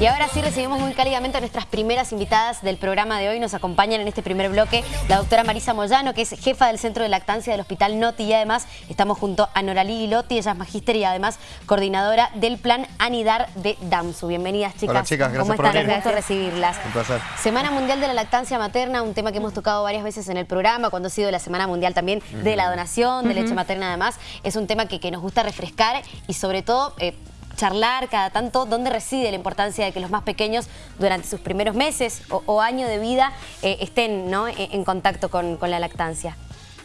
Y ahora sí recibimos muy cálidamente a nuestras primeras invitadas del programa de hoy. Nos acompañan en este primer bloque la doctora Marisa Moyano, que es jefa del Centro de Lactancia del Hospital Noti y además estamos junto a Noralí Gilotti, ella es magíster y además coordinadora del plan Anidar de DAMSU. Bienvenidas chicas. Hola chicas, gracias ¿Cómo por están? Un gusto recibirlas. Un placer. Semana Mundial de la Lactancia Materna, un tema que hemos tocado varias veces en el programa, cuando ha sido la Semana Mundial también de la donación, de leche materna además. Es un tema que, que nos gusta refrescar y sobre todo... eh, charlar cada tanto dónde reside la importancia de que los más pequeños durante sus primeros meses o, año de vida eh, estén ¿no? en, en contacto con, con la lactancia.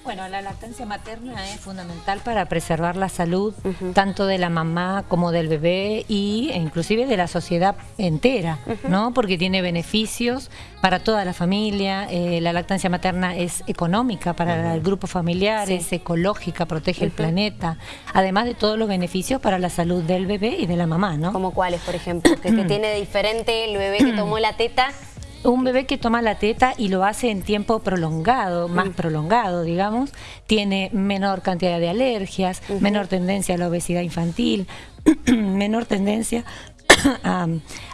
Bueno, la lactancia materna es fundamental para preservar la salud tanto de la mamá como del bebé y e inclusive de la sociedad entera, ¿no? Porque tiene beneficios para toda la familia. eh, la lactancia materna es económica para el grupo familiar, Sí. es ecológica, protege el planeta, además de todos los beneficios para la salud del bebé y de la mamá, ¿no? Como cuáles, por ejemplo, que, que tiene de diferente el bebé que tomó la teta. Un bebé que toma la teta y lo hace en tiempo prolongado, más prolongado, digamos, tiene menor cantidad de alergias, menor tendencia a la obesidad infantil, menor tendencia a,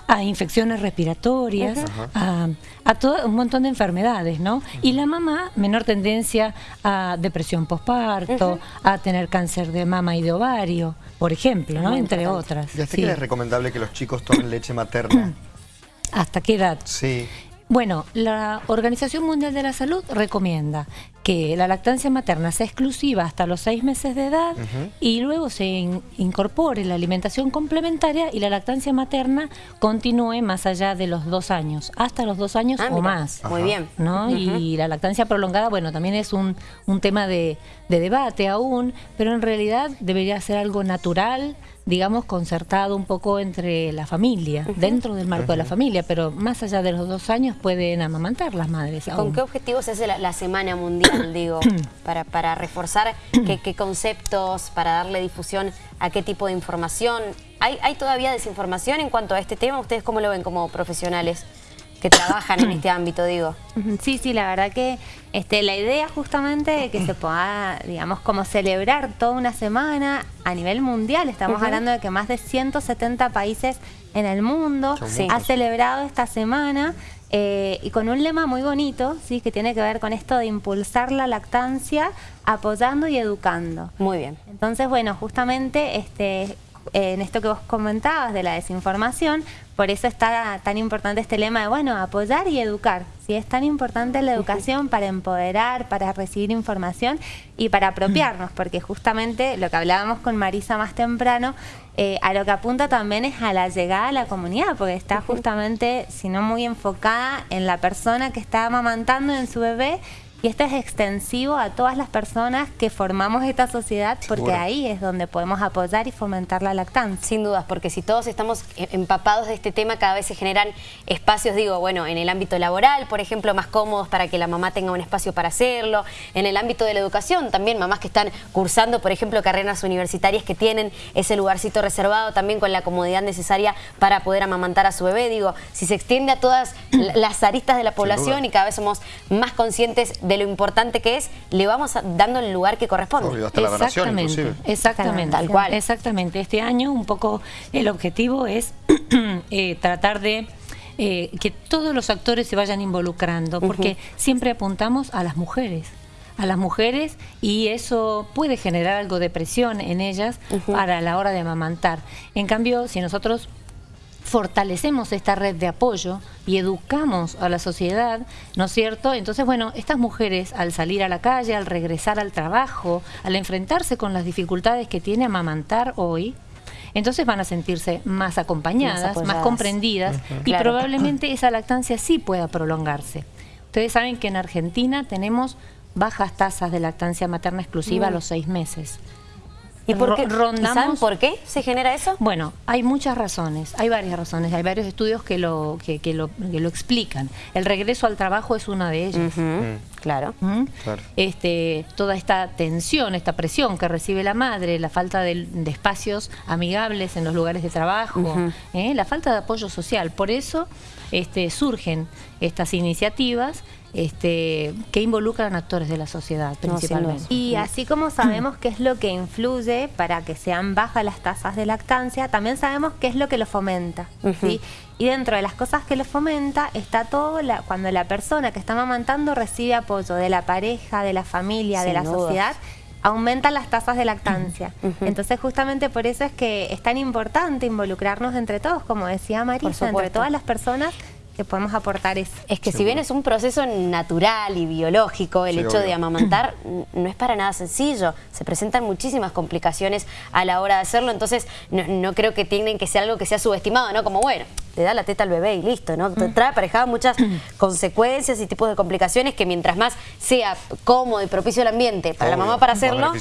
a infecciones respiratorias, a, a todo un montón de enfermedades, ¿no? Y la mamá, menor tendencia a depresión postparto, a tener cáncer de mama y de ovario, por ejemplo, ¿no? Entre otras. ¿Y hasta sí. qué es recomendable que los chicos tomen leche materna? ¿Hasta qué edad? Sí. Bueno, la Organización Mundial de la Salud recomienda que la lactancia materna sea exclusiva hasta los seis meses de edad y luego se in- incorpore la alimentación complementaria y la lactancia materna continúe más allá de los dos años, hasta los dos años Ah, o mira, más. Muy bien. ¿no? Y la lactancia prolongada, bueno, también es un, un tema de, de debate aún, pero en realidad debería ser algo natural, digamos, concertado un poco entre la familia, dentro del marco de la familia, pero más allá de los dos años pueden amamantar las madres. ¿Con aún. qué objetivo se hace la, la Semana Mundial, digo? Para, para reforzar qué, qué conceptos, para darle difusión a qué tipo de información. ¿Hay, ¿Hay todavía desinformación en cuanto a este tema? ¿Ustedes cómo lo ven como profesionales que trabajan en este ámbito, digo? Sí, sí, la verdad que este, la idea justamente de que se pueda, digamos, como celebrar toda una semana a nivel mundial. Estamos hablando de que más de 170 países en el mundo Sí. ha celebrado esta semana eh, y con un lema muy bonito, sí, que tiene que ver con esto de impulsar la lactancia, apoyando y educando. Muy bien. Entonces, bueno, justamente este, en esto que vos comentabas de la desinformación, por eso está tan importante este lema de, bueno, apoyar y educar. ¿Sí? Es tan importante la educación para empoderar, para recibir información y para apropiarnos, porque justamente lo que hablábamos con Marisa más temprano, eh, a lo que apunta también es a la llegada a la comunidad, porque está justamente, si no muy enfocada en la persona que está amamantando en su bebé, y esto es extensivo a todas las personas que formamos esta sociedad, porque Seguro. ahí es donde podemos apoyar y fomentar la lactancia. Sin dudas, porque si todos estamos e- empapados de este tema, cada vez se generan espacios, digo, bueno, en el ámbito laboral, por ejemplo, más cómodos para que la mamá tenga un espacio para hacerlo, en el ámbito de la educación, también mamás que están cursando, por ejemplo, carreras universitarias que tienen ese lugarcito reservado también con la comodidad necesaria para poder amamantar a su bebé, digo, si se extiende a todas la- las aristas de la población y cada vez somos más conscientes de lo importante que es, le vamos dando el lugar que corresponde. Obvio, hasta la donación Exactamente, inclusive. exactamente, Tal cual. Exactamente. Este año un poco el objetivo es eh, tratar de eh, que todos los actores se vayan involucrando, porque siempre apuntamos a las mujeres a las mujeres y eso puede generar algo de presión en ellas para la hora de amamantar. En cambio, si nosotros fortalecemos esta red de apoyo y educamos a la sociedad, ¿no es cierto? Entonces, bueno, estas mujeres al salir a la calle, al regresar al trabajo, al enfrentarse con las dificultades que tiene amamantar hoy, entonces van a sentirse más acompañadas, Más comprendidas y Claro. probablemente esa lactancia sí pueda prolongarse. Ustedes saben que en Argentina tenemos bajas tasas de lactancia materna exclusiva a los seis meses. ¿Y por qué? Ro- rondamos- ¿Y saben por qué se genera eso? Bueno, hay muchas razones, hay varias razones, hay varios estudios que lo, que, que lo, que lo explican. El regreso al trabajo es una de ellas. Claro. ¿Mm? Claro. Este, toda esta tensión, esta presión que recibe la madre, la falta de, de espacios amigables en los lugares de trabajo, ¿eh? la falta de apoyo social. Por eso este, surgen estas iniciativas este, que involucran actores de la sociedad principalmente. y así como sabemos qué es lo que influye para que sean bajas las tasas de lactancia, también sabemos qué es lo que lo fomenta. ¿sí? Y dentro de las cosas que lo fomenta está todo la, cuando la persona que está amamantando recibe apoyo de la pareja, de la familia, de la sociedad aumentan las tasas de lactancia. Entonces justamente por eso es que es tan importante involucrarnos entre todos, como decía Marisa, entre todas las personas que podemos aportar eso. Es que si bien es un proceso natural y biológico, el hecho de amamantar no es para nada sencillo. Se presentan muchísimas complicaciones a la hora de hacerlo, entonces no, creo que tienen que ser algo que sea subestimado, ¿no? Como, bueno, le da la teta al bebé y listo, ¿no? Te trae aparejado muchas consecuencias y tipos de complicaciones que mientras más sea cómodo y propicio el ambiente para la mamá para hacerlo,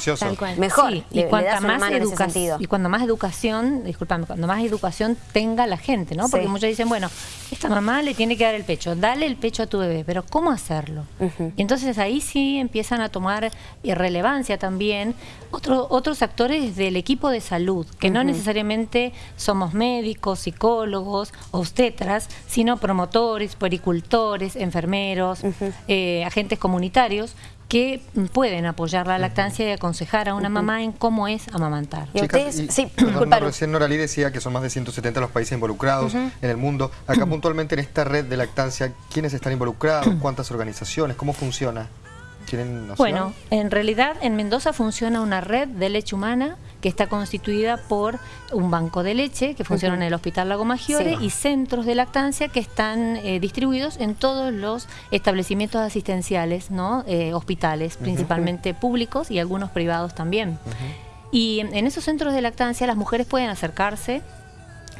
mejor. y, más educación, y cuando más educación, disculpame, cuando más educación tenga la gente, ¿no? Porque muchos dicen, bueno, esta mamá le tiene que dar el pecho, dale el pecho a tu bebé, pero ¿cómo hacerlo? Y entonces ahí sí empiezan a tomar relevancia también otros actores del equipo de salud, que no necesariamente somos médicos, psicólogos, obstetras, sino promotores, pericultores, enfermeros, eh, agentes comunitarios, que pueden apoyar la lactancia y aconsejar a una mamá en cómo es amamantar. ¿Y ustedes? sí, Recién Noralí decía que son más de 170 los países involucrados en el mundo. Acá puntualmente en esta red de lactancia, ¿quiénes están involucrados? ¿Cuántas organizaciones? ¿Cómo funciona? Bueno, en realidad en Mendoza funciona una red de leche humana que está constituida por un banco de leche que funciona en el Hospital Lago Maggiore y centros de lactancia que están eh, distribuidos en todos los establecimientos asistenciales, ¿no? Eh, hospitales, principalmente públicos y algunos privados también. Y en esos centros de lactancia las mujeres pueden acercarse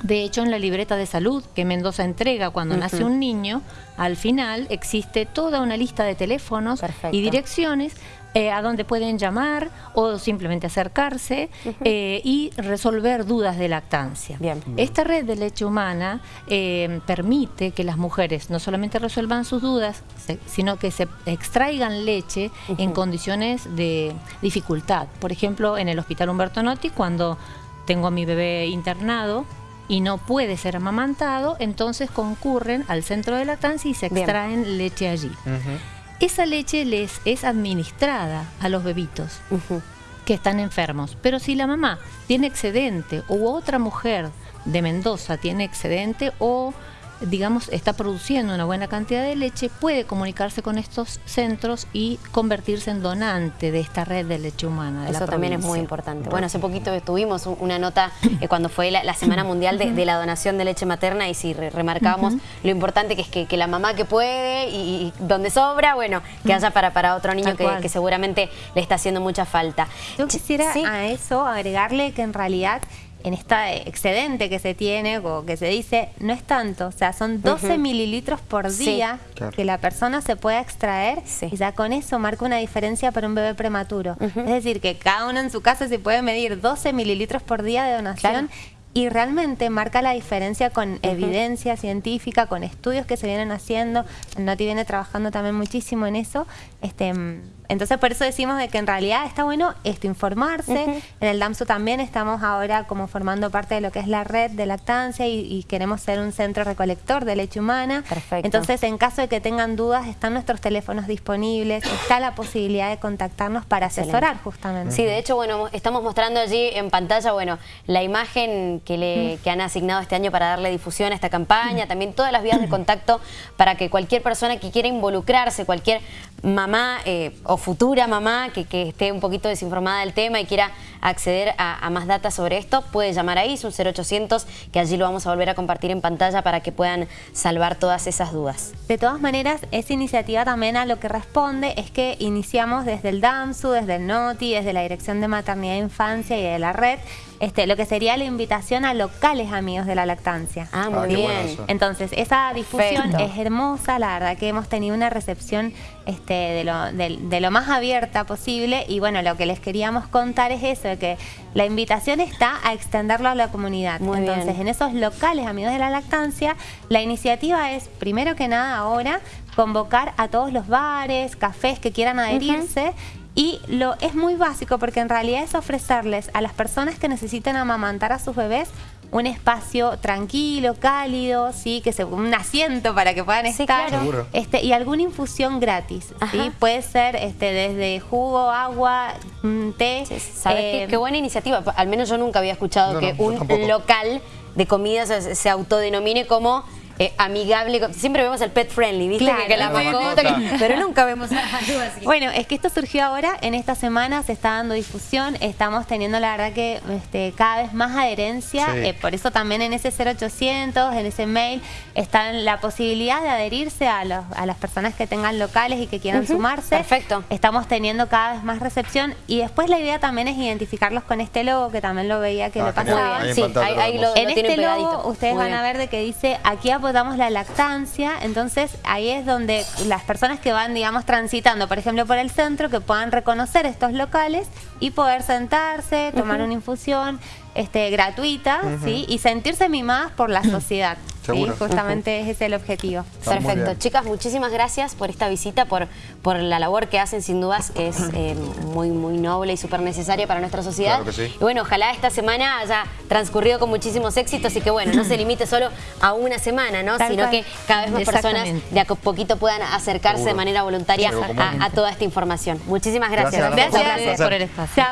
de hecho, en la libreta de salud que Mendoza entrega cuando nace un niño, al final existe toda una lista de teléfonos y direcciones eh, a donde pueden llamar o simplemente acercarse eh, y resolver dudas de lactancia. Esta red de leche humana eh, permite que las mujeres no solamente resuelvan sus dudas, sino que se extraigan leche en condiciones de dificultad. Por ejemplo, en el Hospital Humberto Notti, cuando tengo a mi bebé internado, y no puede ser amamantado, entonces concurren al centro de lactancia y se extraen leche allí. Esa leche les es administrada a los bebitos que están enfermos, pero si la mamá tiene excedente u otra mujer de Mendoza tiene excedente o digamos, está produciendo una buena cantidad de leche, puede comunicarse con estos centros y convertirse en donante de esta red de leche humana. Eso también es muy importante. Bueno, hace poquito tuvimos una nota eh, cuando fue la, Semana Mundial de, la Donación de Leche Materna y si remarcamos lo importante que es que, la mamá que puede y, donde sobra, bueno, que haya para, para otro niño que, seguramente le está haciendo mucha falta. Yo quisiera a eso agregarle que en realidad en este excedente que se tiene o que se dice, no es tanto. O sea, son 12 mililitros por día que la persona se puede extraer y ya con eso marca una diferencia para un bebé prematuro. Es decir, que cada uno en su casa se puede medir 12 mililitros por día de donación y realmente marca la diferencia con evidencia científica, con estudios que se vienen haciendo. Noti viene trabajando también muchísimo en eso. Este, entonces por eso decimos de que en realidad está bueno esto, informarse. En el DAMSU también estamos ahora como formando parte de lo que es la red de lactancia y, queremos ser un centro recolector de leche humana. Perfecto. Entonces en caso de que tengan dudas, están nuestros teléfonos disponibles, está la posibilidad de contactarnos para asesorar justamente. Sí, de hecho, bueno, estamos mostrando allí en pantalla, bueno, la imagen que, le, que han asignado este año para darle difusión a esta campaña, también todas las vías de contacto para que cualquier persona que quiera involucrarse, cualquier mamá eh, o futura mamá que, esté un poquito desinformada del tema y quiera acceder a, más data sobre esto, puede llamar ahí, es un 0800, que allí lo vamos a volver a compartir en pantalla para que puedan salvar todas esas dudas. De todas maneras, esa iniciativa también a lo que responde es que iniciamos desde el DAMSU, desde el NOTI, desde la Dirección de Maternidad e Infancia y de la red, este, lo que sería la invitación a locales amigos de la lactancia. Ah, muy ah, bien. Entonces, esa difusión es hermosa, la verdad que hemos tenido una recepción este, de, lo, de, lo más abierta posible y bueno, lo que les queríamos contar es eso, de que la invitación está a extenderlo a la comunidad. Entonces, en esos locales amigos de la lactancia, la iniciativa es, primero que nada ahora, convocar a todos los bares, cafés que quieran adherirse y lo es muy básico porque en realidad es ofrecerles a las personas que necesiten amamantar a sus bebés un espacio tranquilo, cálido, sí, que se un asiento para que puedan estar, este, y alguna infusión gratis, ¿sí? Puede ser este, desde jugo, agua, té. ¿Sabes qué? buena iniciativa. Al menos yo nunca había escuchado que un local de comidas se autodenomine como eh, amigable. Siempre vemos el pet friendly, ¿viste? que, la mascota, pero nunca vemos algo así. Bueno, es que esto surgió ahora, en esta semana se está dando difusión, estamos teniendo la verdad que este, cada vez más adherencia, eh, por eso también en ese 0800, en ese mail, está la posibilidad de adherirse a, los, a las personas que tengan locales y que quieran sumarse. Perfecto. Estamos teniendo cada vez más recepción y después la idea también es identificarlos con este logo, que también lo veía que ah, le pasaba. Sí, ahí, lo, en este logo ustedes van a ver de que dice, aquí damos la lactancia, entonces ahí es donde las personas que van, digamos, transitando, por ejemplo, por el centro, que puedan reconocer estos locales y poder sentarse, tomar una infusión este, gratuita, ¿sí? Y sentirse mimadas por la sociedad. Sí, justamente ese es el objetivo. Perfecto. Chicas, muchísimas gracias por esta visita, por, por la labor que hacen, sin dudas, que es eh, muy, muy noble y súper necesaria para nuestra sociedad. Y bueno, ojalá esta semana haya transcurrido con muchísimos éxitos y que, bueno, no se limite solo a una semana, ¿no? Sino que cada vez más personas de a poquito puedan acercarse de manera voluntaria a, toda esta información. Muchísimas gracias. Gracias, por el espacio.